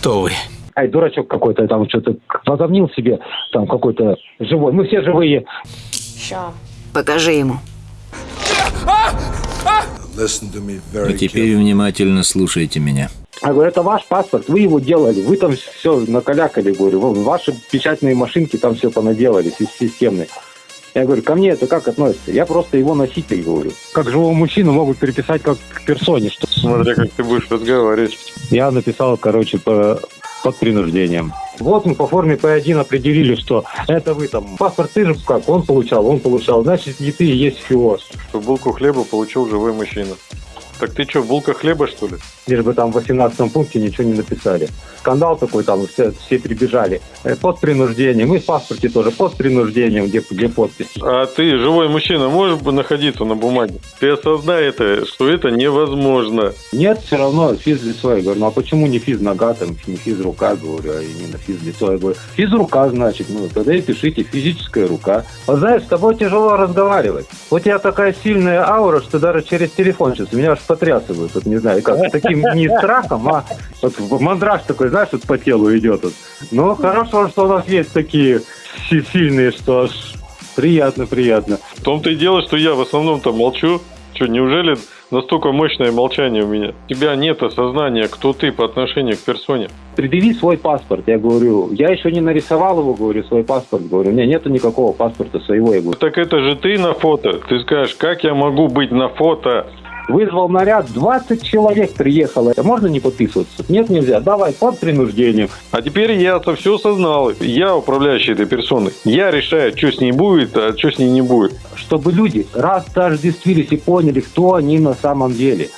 Кто вы? Ай, дурачок какой-то там что-то возомнил себе, там какой-то живой. Мы все живые. Ща. Покажи ему. И теперь внимательно слушайте меня. Я говорю, это ваш паспорт, вы его делали, вы там все накалякали, говорю, ваши печатные машинки там все понаделали, си- системные. Я говорю, ко мне это как относится? Я просто его носитель, говорю. Как живого мужчину могут переписать как к персоне. Что... Смотря как ты будешь разговаривать. Я написал, короче, по, под принуждением. Вот мы по форме П1 определили, что это вы там. Паспорт ты же как, он получал, он получал. Значит, не ты и есть фиоз. Что булку хлеба получил живой мужчина. Так ты что, булка хлеба, что ли? Лишь бы там в 18 пункте ничего не написали. Скандал такой там, все, все прибежали. Э, Под принуждением. И в паспорте тоже под принуждением, где, где подпись. А ты, живой мужчина, можешь бы находиться на бумаге? Ты осознай это, что это невозможно. Нет, все равно физлицо. Я говорю, ну а почему не физ нога, там, не физ рука, говорю, а именно физлицо? Я говорю, физ рука, значит, ну тогда и пишите физическая рука. Вот знаешь, с тобой тяжело разговаривать. У тебя такая сильная аура, что даже через телефон сейчас меня аж потрясывают. Вот не знаю, как таким не страхом, а вот мандраж такой, знаешь, вот по телу идет. Вот. Ну, хорошо, что у нас есть такие си- сильные, что аж приятно, приятно. В том-то и дело, что я в основном-то молчу. Что, неужели настолько мощное молчание у меня? У тебя нет осознания, кто ты по отношению к персоне. предъяви свой паспорт. Я говорю, я еще не нарисовал его, говорю, свой паспорт. Говорю, у меня нету никакого паспорта своего. Я говорю, Так это же ты на фото. Ты скажешь, как я могу быть на фото? Вызвал наряд, 20 человек приехало. Можно не подписываться? Нет, нельзя. Давай, под принуждением. А теперь я-то все осознал. Я управляющий этой персоной. Я решаю, что с ней будет, а что с ней не будет. Чтобы люди растождествились и поняли, кто они на самом деле.